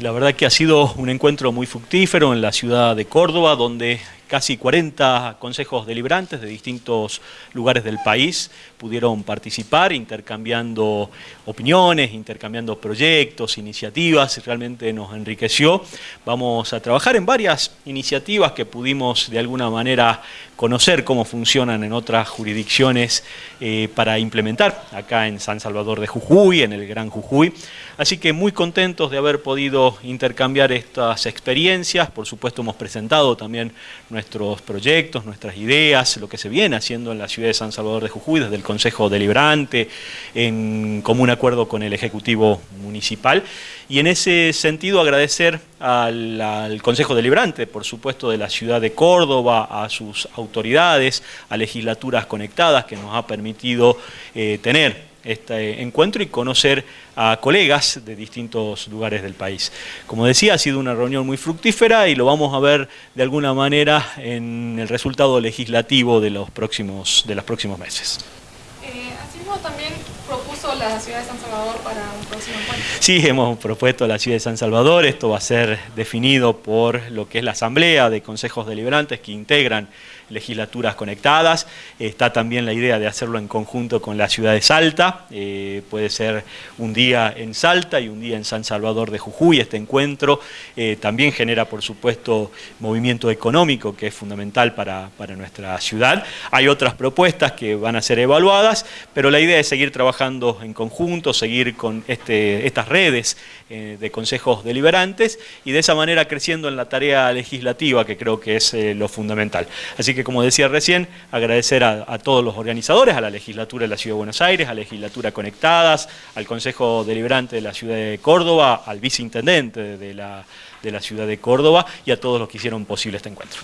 La verdad que ha sido un encuentro muy fructífero en la ciudad de Córdoba, donde casi 40 consejos deliberantes de distintos lugares del país pudieron participar intercambiando opiniones, intercambiando proyectos, iniciativas, realmente nos enriqueció. Vamos a trabajar en varias iniciativas que pudimos de alguna manera conocer cómo funcionan en otras jurisdicciones eh, para implementar acá en San Salvador de Jujuy, en el Gran Jujuy. Así que muy contentos de haber podido intercambiar estas experiencias, por supuesto hemos presentado también nuestros proyectos, nuestras ideas, lo que se viene haciendo en la ciudad de San Salvador de Jujuy desde el Consejo Deliberante, en común acuerdo con el Ejecutivo Municipal. Y en ese sentido agradecer al, Consejo Deliberante, por supuesto de la ciudad de Córdoba, a sus autoridades, a legislaturas conectadas que nos ha permitido eh, tener este encuentro y conocer a colegas de distintos lugares del país. Como decía, ha sido una reunión muy fructífera y lo vamos a ver de alguna manera en el resultado legislativo de los próximos, de los próximos meses. Eh, propuso la ciudad de San Salvador para un próximo encuentro. Sí, hemos propuesto la ciudad de San Salvador, esto va a ser definido por lo que es la asamblea de consejos deliberantes que integran legislaturas conectadas. Está también la idea de hacerlo en conjunto con la ciudad de Salta. Eh, puede ser un día en Salta y un día en San Salvador de Jujuy. Este encuentro eh, también genera, por supuesto, movimiento económico que es fundamental para, nuestra ciudad. Hay otras propuestas que van a ser evaluadas, pero la idea es seguir trabajando en conjunto, seguir con este, estas redes eh, de consejos deliberantes y de esa manera creciendo en la tarea legislativa que creo que es lo fundamental. Así que como decía recién, agradecer a, todos los organizadores, a la legislatura de la Ciudad de Buenos Aires, a la legislatura Conectadas, al Consejo Deliberante de la Ciudad de Córdoba, al viceintendente de la Ciudad de Córdoba y a todos los que hicieron posible este encuentro.